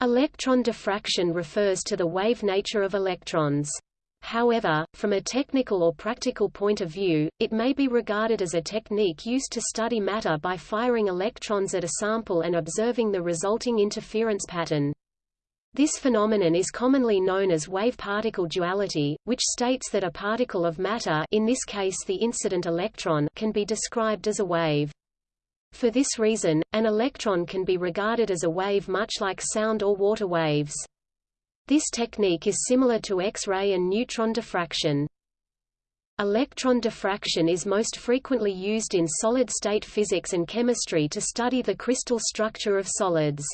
Electron diffraction refers to the wave nature of electrons. However, from a technical or practical point of view, it may be regarded as a technique used to study matter by firing electrons at a sample and observing the resulting interference pattern. This phenomenon is commonly known as wave-particle duality, which states that a particle of matter in this case the incident electron can be described as a wave. For this reason, an electron can be regarded as a wave much like sound or water waves. This technique is similar to X-ray and neutron diffraction. Electron diffraction is most frequently used in solid-state physics and chemistry to study the crystal structure of solids.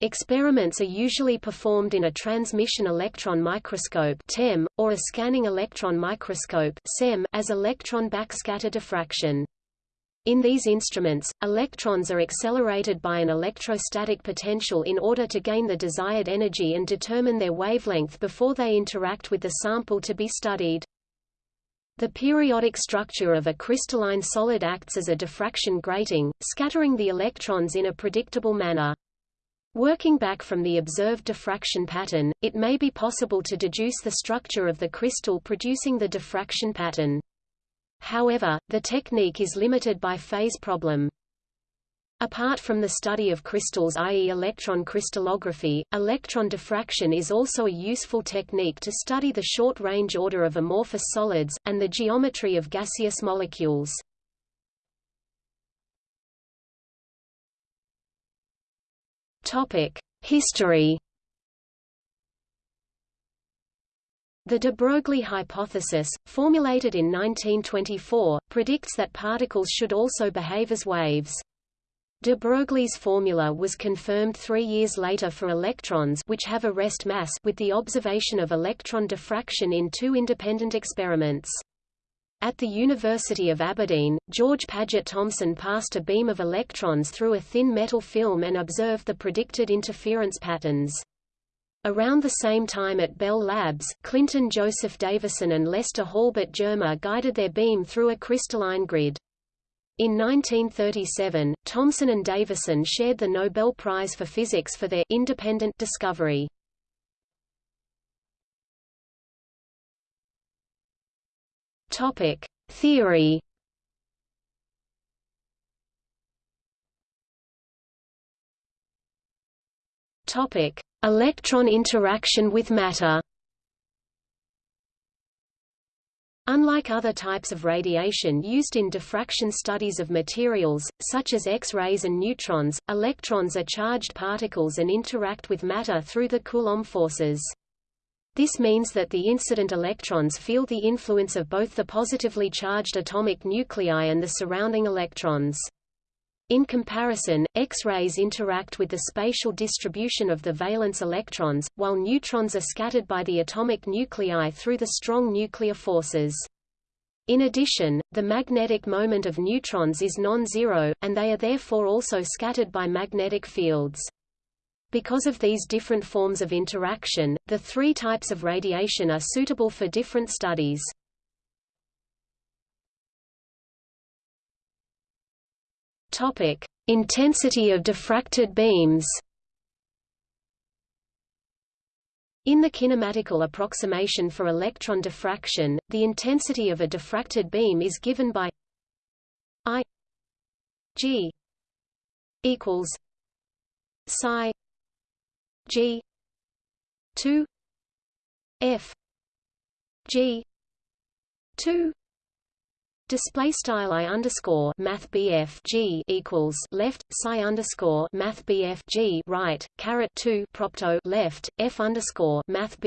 Experiments are usually performed in a transmission electron microscope (TEM) or a scanning electron microscope (SEM) as electron backscatter diffraction. In these instruments, electrons are accelerated by an electrostatic potential in order to gain the desired energy and determine their wavelength before they interact with the sample to be studied. The periodic structure of a crystalline solid acts as a diffraction grating, scattering the electrons in a predictable manner. Working back from the observed diffraction pattern, it may be possible to deduce the structure of the crystal producing the diffraction pattern. However, the technique is limited by phase problem. Apart from the study of crystals i.e. electron crystallography, electron diffraction is also a useful technique to study the short-range order of amorphous solids, and the geometry of gaseous molecules. History The de Broglie hypothesis, formulated in 1924, predicts that particles should also behave as waves. De Broglie's formula was confirmed three years later for electrons which have a rest mass with the observation of electron diffraction in two independent experiments. At the University of Aberdeen, George Paget Thomson passed a beam of electrons through a thin metal film and observed the predicted interference patterns. Around the same time at Bell Labs, Clinton Joseph Davison and Lester Halbert Germer guided their beam through a crystalline grid. In 1937, Thomson and Davison shared the Nobel Prize for Physics for their independent discovery. Topic: Theory Topic: Electron interaction with matter. Unlike other types of radiation used in diffraction studies of materials, such as X-rays and neutrons, electrons are charged particles and interact with matter through the Coulomb forces. This means that the incident electrons feel the influence of both the positively charged atomic nuclei and the surrounding electrons. In comparison, X-rays interact with the spatial distribution of the valence electrons, while neutrons are scattered by the atomic nuclei through the strong nuclear forces. In addition, the magnetic moment of neutrons is non-zero, and they are therefore also scattered by magnetic fields. Because of these different forms of interaction, the three types of radiation are suitable for different studies. Topic: Intensity of diffracted beams. In the kinematical approximation for electron diffraction, the intensity of a diffracted beam is given by I G equals psi G two F G two Display style i underscore math g equals left psi underscore math g right caret two propto left f underscore math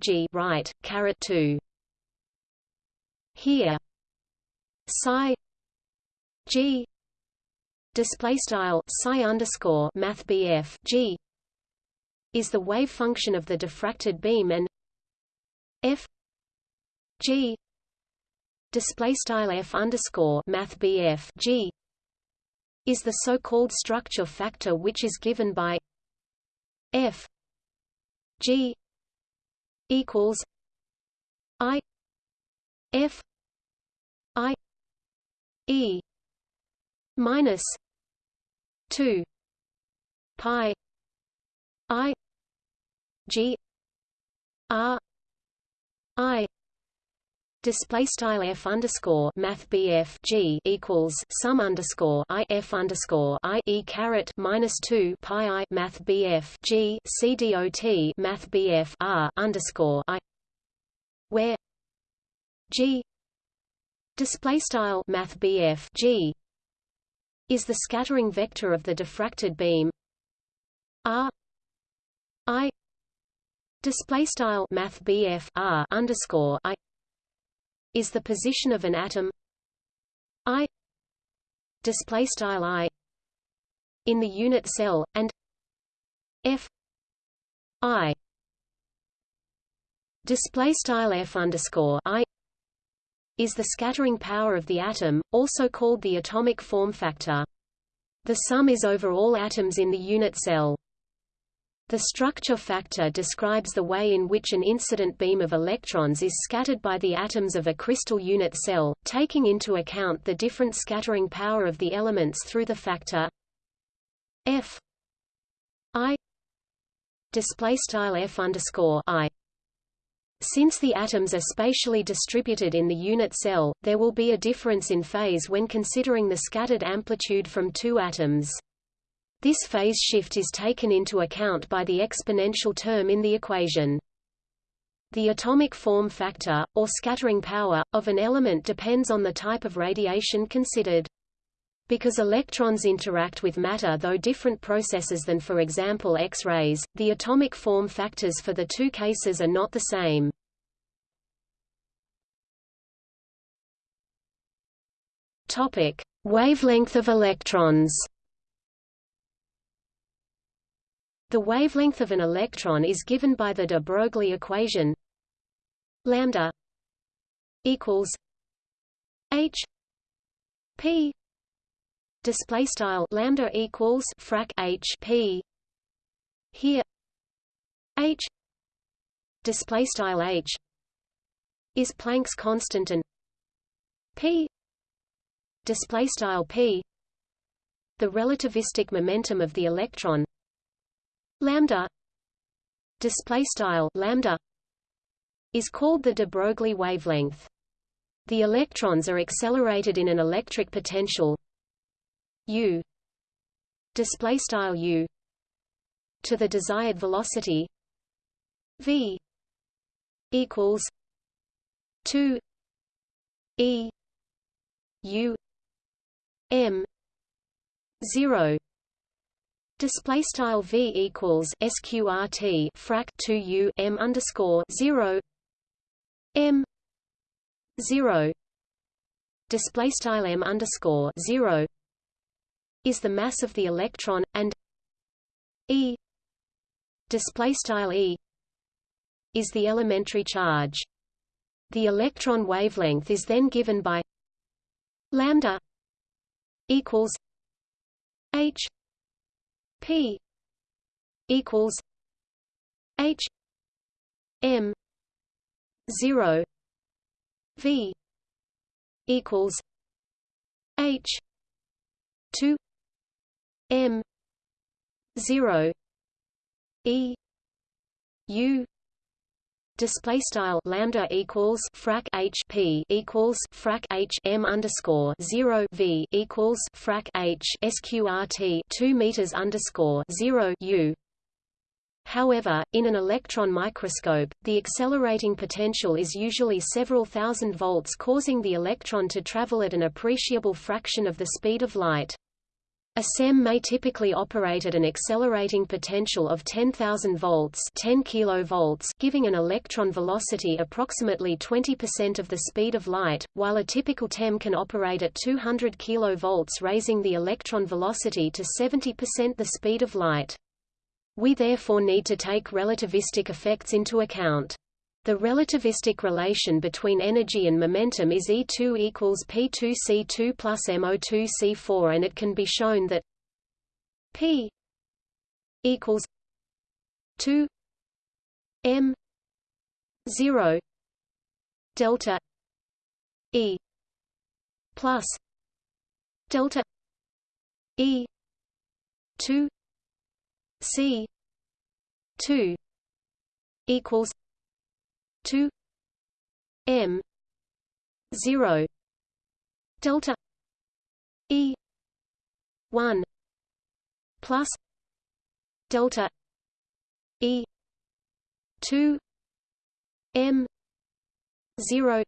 g right caret two. Here, psi g display style psi underscore math g is the wave function of the diffracted beam and f g display style f underscore math bf g is the so-called structure factor which is given by f g equals i f i e minus 2 pi i G R I display style f underscore math bf g equals sum underscore i f underscore i e caret minus two pi i math bf g c dot math bf r underscore i where g display style math bf g is the scattering vector of the diffracted beam. R i display style math bf r underscore i is the position of an atom i display style i in the unit cell and f i display style f underscore i is the scattering power of the atom, also called the atomic form factor. The sum is over all atoms in the unit cell. The structure factor describes the way in which an incident beam of electrons is scattered by the atoms of a crystal unit cell, taking into account the different scattering power of the elements through the factor f i style f underscore i. Since the atoms are spatially distributed in the unit cell, there will be a difference in phase when considering the scattered amplitude from two atoms. This phase shift is taken into account by the exponential term in the equation. The atomic form factor, or scattering power, of an element depends on the type of radiation considered. Because electrons interact with matter through different processes than for example X-rays, the atomic form factors for the two cases are not the same. Topic: Wavelength of electrons. The wavelength of an electron is given by the de Broglie equation lambda equals h p display style lambda equals frac h p. Here h display style h is Planck's constant and p display style p the relativistic momentum of the electron lambda display style lambda is called the de Broglie wavelength. The electrons are accelerated in an electric potential u display style u to the desired velocity v equals 2 e u m 0 Display style v equals sqrt frac 2 u m underscore 0 m 0 display style m underscore 0 is the mass of the electron and e display style e is the elementary charge. The electron wavelength is then given by lambda equals h P equals H M zero V equals H two M zero E U display style lambda equals frac h p equals frac h m underscore 0 v equals frac h sqrt 2 meters underscore 0 u However, in an electron microscope, the accelerating potential is usually several thousand volts causing the electron to travel at an appreciable fraction of the speed of light. A SEM may typically operate at an accelerating potential of 10,000 volts 10 kilovolts giving an electron velocity approximately 20% of the speed of light, while a typical TEM can operate at 200 kilovolts raising the electron velocity to 70% the speed of light. We therefore need to take relativistic effects into account. The relativistic relation between energy and momentum is E2 equals P2C2 plus MO2C4 and it can be shown that P equals 2 M 0 delta E plus delta E 2 C 2 equals 2 m 0 delta e 1 plus delta e 2 m 0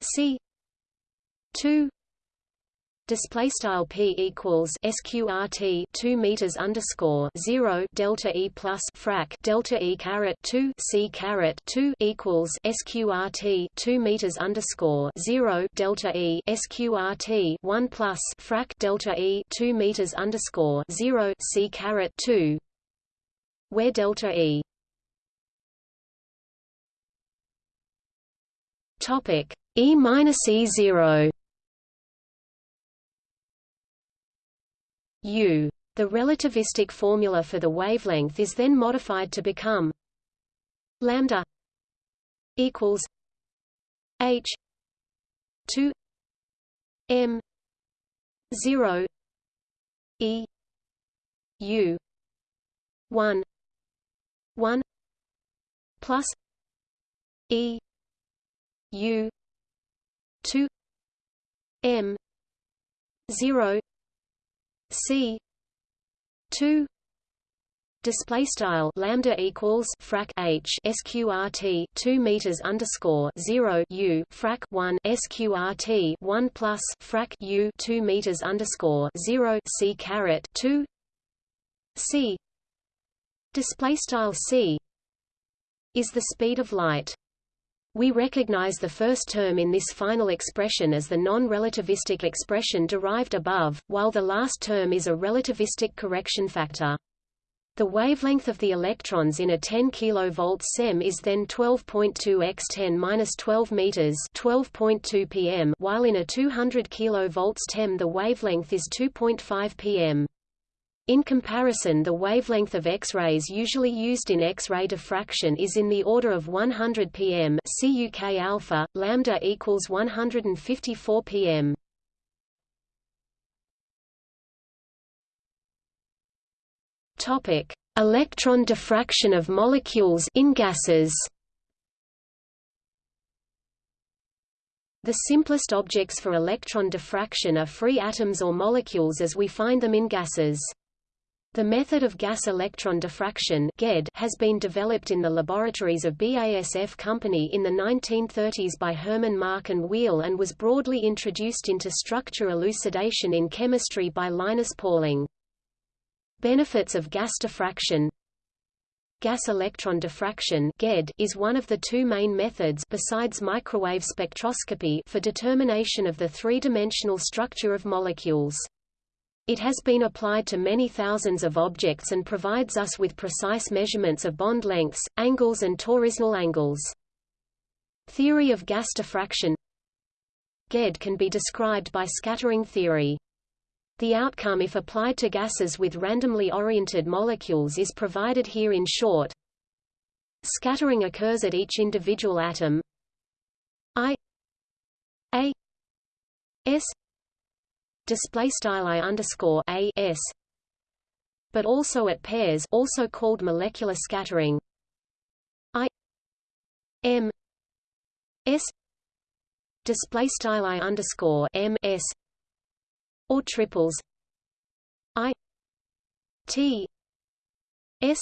c 2 Display style p equals sqrt two meters underscore zero delta e plus frac delta e caret two c caret two equals sqrt two meters underscore zero delta e sqrt one plus frac delta e two meters underscore zero c caret two, where delta e? Topic e minus e zero u. The relativistic formula for the wavelength is then modified to become lambda equals h 2 m 0 e u 1 1 plus e u 2 m 0 C. two. Display style lambda equals frac h sqrt 2 meters underscore 0 u frac 1 sqrt 1 plus frac u 2 meters underscore 0 c caret 2 c. Display style c is the speed of light we recognize the first term in this final expression as the non-relativistic expression derived above, while the last term is a relativistic correction factor. The wavelength of the electrons in a 10 kV SEM is then 12.2 x 10-12 meters, 12.2 pm, while in a 200 kV TEM the wavelength is 2.5 pm. In comparison the wavelength of X-rays usually used in X-ray diffraction is in the order of 100 pm CUK alpha, lambda equals 154 pm. Topic: Electron diffraction of molecules in gases. The simplest objects for electron diffraction are free atoms or molecules as we find them in gases. The method of gas electron diffraction has been developed in the laboratories of BASF Company in the 1930s by Hermann Mark and Wierl and was broadly introduced into structure elucidation in chemistry by Linus Pauling. Benefits of gas diffraction Gas electron diffraction is one of the two main methods besides microwave spectroscopy for determination of the three-dimensional structure of molecules. It has been applied to many thousands of objects and provides us with precise measurements of bond lengths, angles and toroidal angles. Theory of gas diffraction GED can be described by scattering theory. The outcome if applied to gases with randomly oriented molecules is provided here in short. Scattering occurs at each individual atom I A S display style i underscore a s, but also at pairs, also called molecular scattering. I m s display style i underscore m s or triples i t s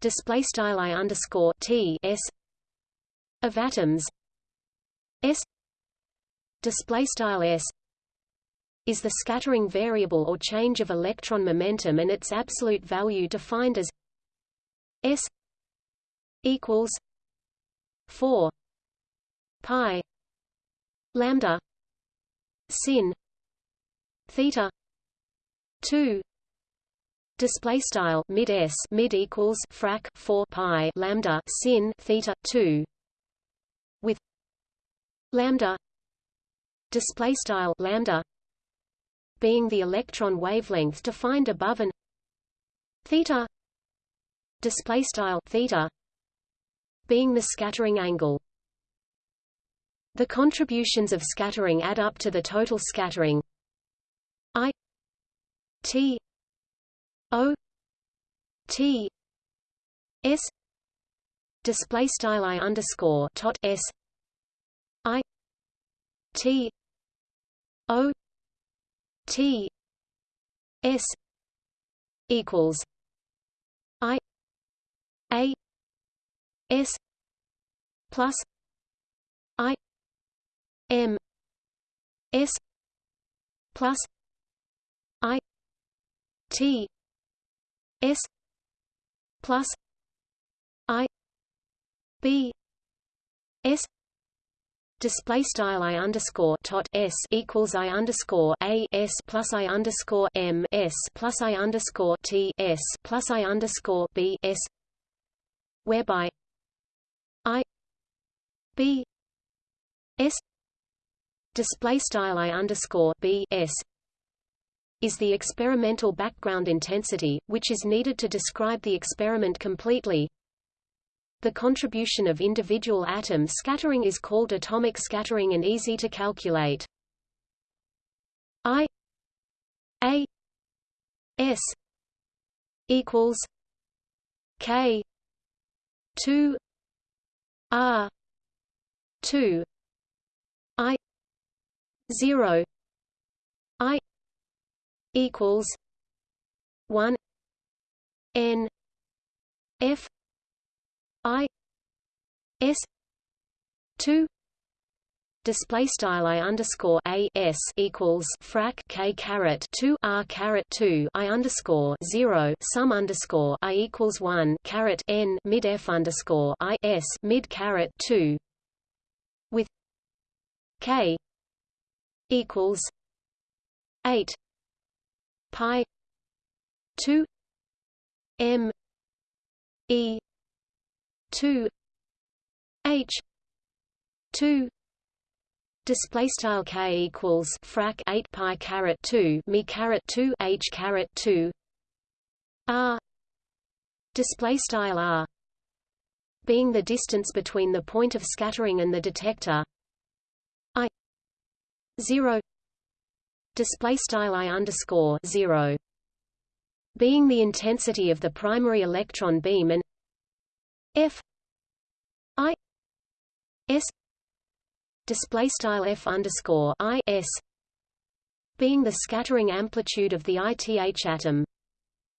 display style i underscore t s of atoms s display style s is the scattering variable or change of electron momentum and its absolute value defined as s equals 4 pi lambda sin theta 2 display style mid s mid equals frac 4 pi lambda sin theta 2 with lambda display style lambda being the electron wavelength defined above and theta display style theta being the scattering angle. The contributions of scattering add up to the total scattering i t o t s display style i underscore tot s i t o t s equals i a s plus i m s plus i t s plus i b s Display style i underscore tot s equals i underscore a s plus i underscore m s plus i underscore t s plus i underscore b s, whereby i b s display style i underscore b s is the experimental background intensity, which is needed to describe the experiment completely. The contribution of individual atom scattering is called atomic scattering and easy to calculate. I A S equals K two R two I zero I equals one N F I S two display style i underscore a s equals frac k caret 2 r caret 2 i underscore 0 sum underscore i equals 1 caret n mid f underscore i s mid caret 2 with k equals 8 pi 2 m e 2 h. 2 display style k equals frac 8 pi caret 2 me caret 2 h caret 2 r. Display style r. Being the distance between the point of scattering and the detector. I. 0 display style i underscore 0 being the intensity of the primary electron beam and F S display style F underscore I S being the scattering amplitude of the ith atom.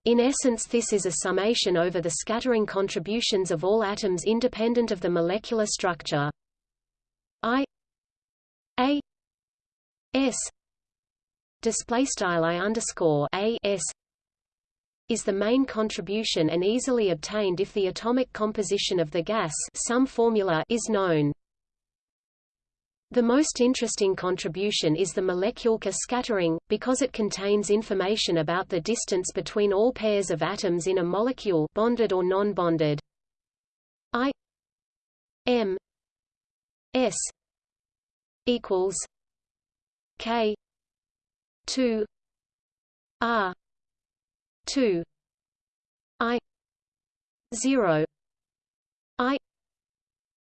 In essence this is a summation over the scattering contributions of all atoms independent of the molecular structure. I A S display style I underscore A S is the main contribution and easily obtained if the atomic composition of the gas some formula is known. The most interesting contribution is the molecular scattering, because it contains information about the distance between all pairs of atoms in a molecule bonded or non-bonded. I M S equals K two R 2 i 0 i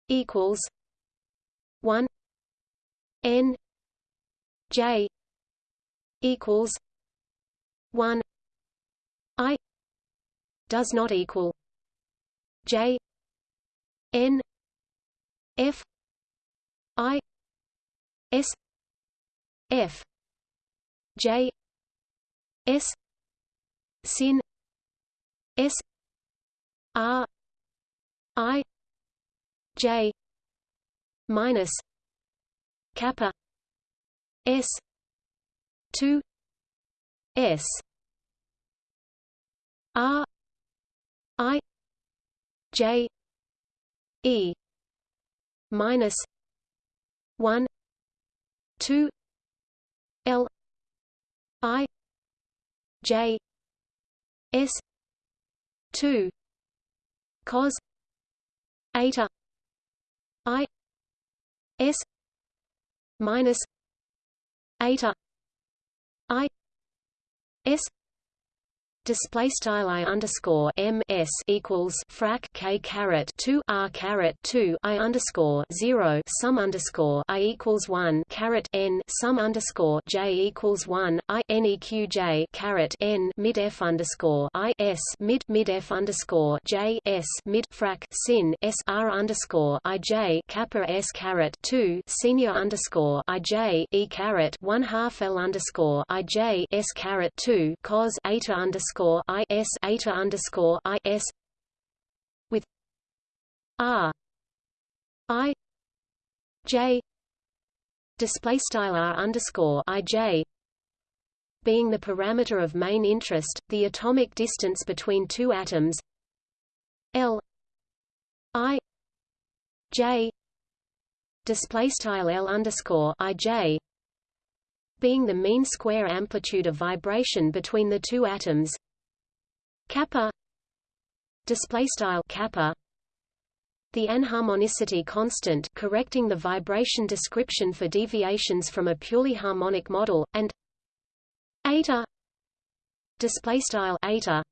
equals 1 n j equals 1 i does not equal j n f i s f j s sin s r i j minus kappa s 2 s r i j e minus 1 2 l i j S two cos eta I S minus eta I S display style i underscore m s equals frac k caret 2 r caret 2 i underscore 0 sum underscore i equals 1 caret n sum underscore j equals 1 i neq j caret n mid f underscore i s mid mid f underscore j s mid frac sin s r underscore i j kappa s caret 2 senior underscore i j e caret 1 half l underscore i j s caret 2 cos eta underscore underscore I S eta underscore I S with R I J display style R underscore I J being the parameter of main interest, the atomic distance between two atoms L I J display style L underscore I J being the mean square amplitude of vibration between the two atoms. Kappa. Display style kappa. The anharmonicity constant correcting the vibration description for deviations from a purely harmonic model and eta. Display style eta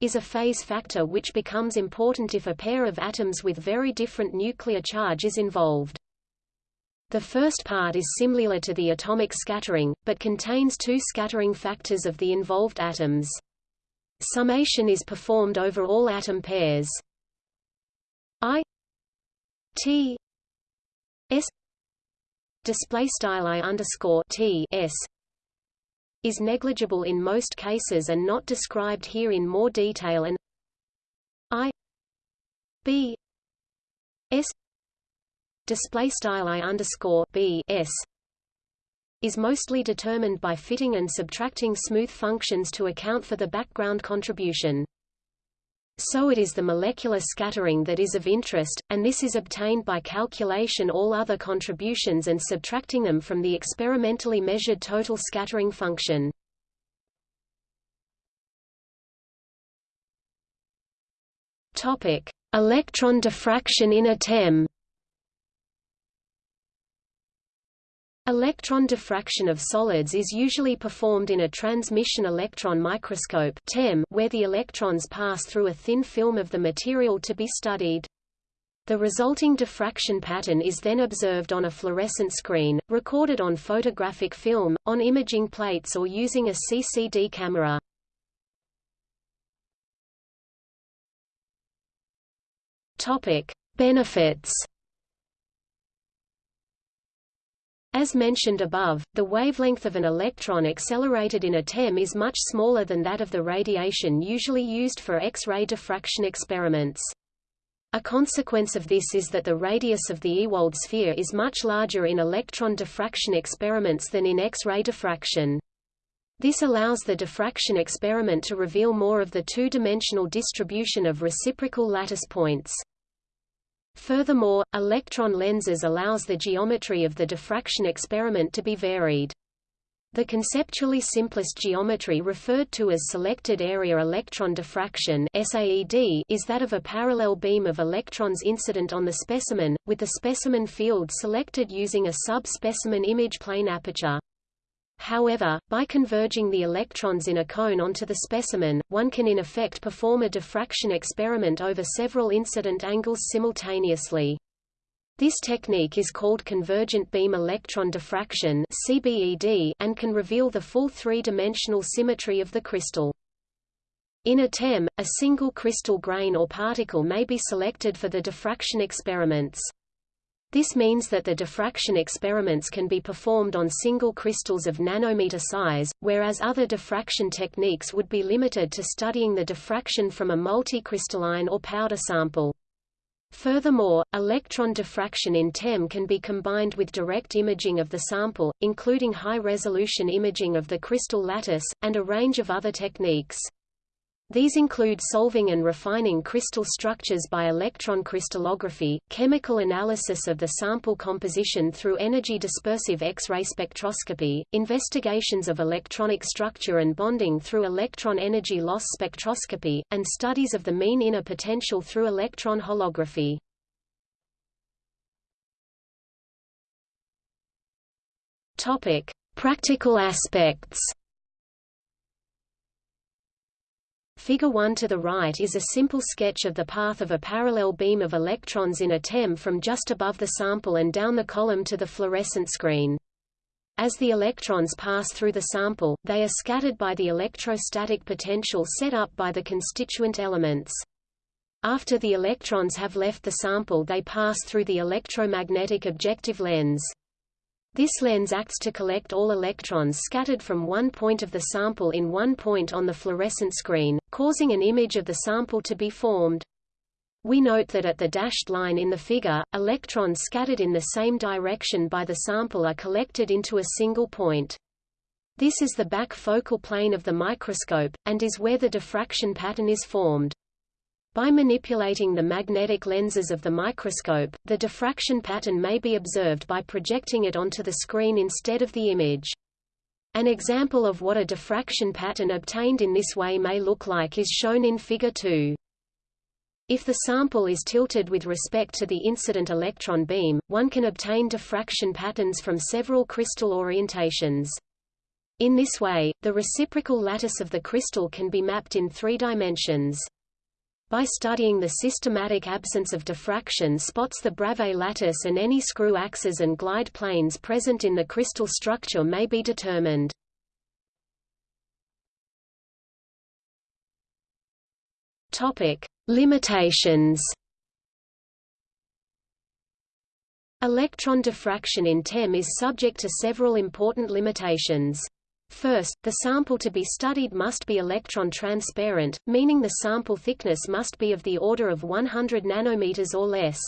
is a phase factor which becomes important if a pair of atoms with very different nuclear charge is involved the first part is similar to the atomic scattering, but contains two scattering factors of the involved atoms. Summation is performed over all atom pairs. I T S display style I underscore T S is negligible in most cases and not described here in more detail and I B S display style i underscore b s is mostly determined by fitting and subtracting smooth functions to account for the background contribution. So it is the molecular scattering that is of interest, and this is obtained by calculation all other contributions and subtracting them from the experimentally measured total scattering function. Electron diffraction in a TEM. Electron diffraction of solids is usually performed in a transmission electron microscope where the electrons pass through a thin film of the material to be studied. The resulting diffraction pattern is then observed on a fluorescent screen, recorded on photographic film, on imaging plates or using a CCD camera. Benefits As mentioned above, the wavelength of an electron accelerated in a TEM is much smaller than that of the radiation usually used for X-ray diffraction experiments. A consequence of this is that the radius of the Ewald sphere is much larger in electron diffraction experiments than in X-ray diffraction. This allows the diffraction experiment to reveal more of the two-dimensional distribution of reciprocal lattice points. Furthermore, electron lenses allows the geometry of the diffraction experiment to be varied. The conceptually simplest geometry referred to as selected area electron diffraction SAED is that of a parallel beam of electrons incident on the specimen, with the specimen field selected using a sub-specimen image plane aperture. However, by converging the electrons in a cone onto the specimen, one can in effect perform a diffraction experiment over several incident angles simultaneously. This technique is called convergent beam electron diffraction and can reveal the full three-dimensional symmetry of the crystal. In a TEM, a single crystal grain or particle may be selected for the diffraction experiments. This means that the diffraction experiments can be performed on single crystals of nanometer size, whereas other diffraction techniques would be limited to studying the diffraction from a multicrystalline or powder sample. Furthermore, electron diffraction in TEM can be combined with direct imaging of the sample, including high-resolution imaging of the crystal lattice, and a range of other techniques. These include solving and refining crystal structures by electron crystallography, chemical analysis of the sample composition through energy dispersive X-ray spectroscopy, investigations of electronic structure and bonding through electron energy loss spectroscopy, and studies of the mean inner potential through electron holography. Topic: Practical aspects Figure 1 to the right is a simple sketch of the path of a parallel beam of electrons in a TEM from just above the sample and down the column to the fluorescent screen. As the electrons pass through the sample, they are scattered by the electrostatic potential set up by the constituent elements. After the electrons have left the sample they pass through the electromagnetic objective lens. This lens acts to collect all electrons scattered from one point of the sample in one point on the fluorescent screen, causing an image of the sample to be formed. We note that at the dashed line in the figure, electrons scattered in the same direction by the sample are collected into a single point. This is the back focal plane of the microscope, and is where the diffraction pattern is formed. By manipulating the magnetic lenses of the microscope, the diffraction pattern may be observed by projecting it onto the screen instead of the image. An example of what a diffraction pattern obtained in this way may look like is shown in Figure 2. If the sample is tilted with respect to the incident electron beam, one can obtain diffraction patterns from several crystal orientations. In this way, the reciprocal lattice of the crystal can be mapped in three dimensions. By studying the systematic absence of diffraction spots the Bravais lattice and any screw axes and glide planes present in the crystal structure may be determined. Topic: Limitations. Electron diffraction in TEM is subject to several important limitations. First, the sample to be studied must be electron transparent, meaning the sample thickness must be of the order of 100 nanometers or less.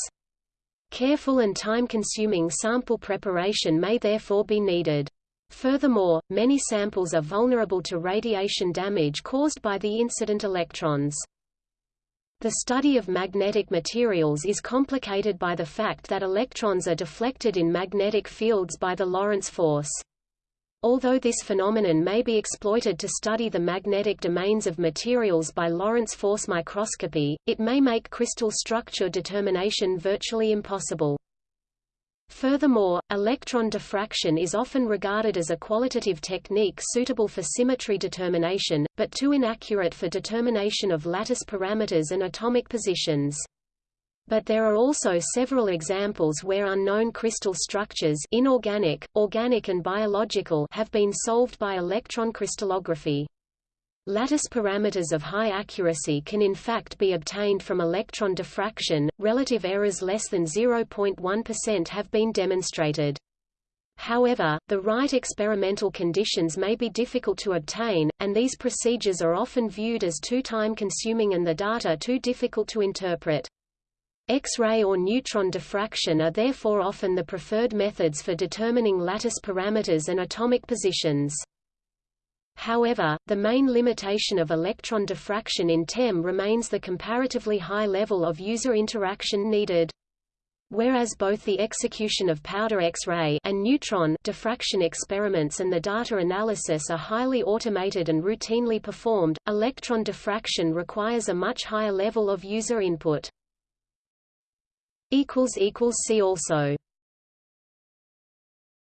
Careful and time-consuming sample preparation may therefore be needed. Furthermore, many samples are vulnerable to radiation damage caused by the incident electrons. The study of magnetic materials is complicated by the fact that electrons are deflected in magnetic fields by the Lorentz force. Although this phenomenon may be exploited to study the magnetic domains of materials by Lorentz force microscopy, it may make crystal structure determination virtually impossible. Furthermore, electron diffraction is often regarded as a qualitative technique suitable for symmetry determination, but too inaccurate for determination of lattice parameters and atomic positions. But there are also several examples where unknown crystal structures inorganic, organic and biological have been solved by electron crystallography. Lattice parameters of high accuracy can in fact be obtained from electron diffraction, relative errors less than 0.1% have been demonstrated. However, the right experimental conditions may be difficult to obtain, and these procedures are often viewed as too time-consuming and the data too difficult to interpret. X-ray or neutron diffraction are therefore often the preferred methods for determining lattice parameters and atomic positions. However, the main limitation of electron diffraction in TEM remains the comparatively high level of user interaction needed. Whereas both the execution of powder X-ray and neutron diffraction experiments and the data analysis are highly automated and routinely performed, electron diffraction requires a much higher level of user input. See also